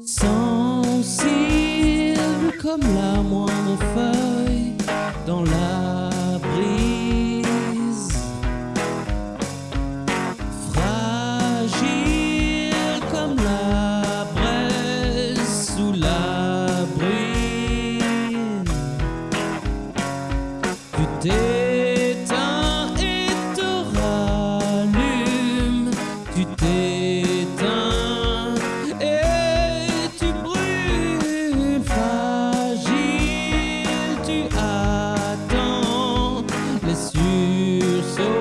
Sans Sensible comme la moindre. Les sursauts.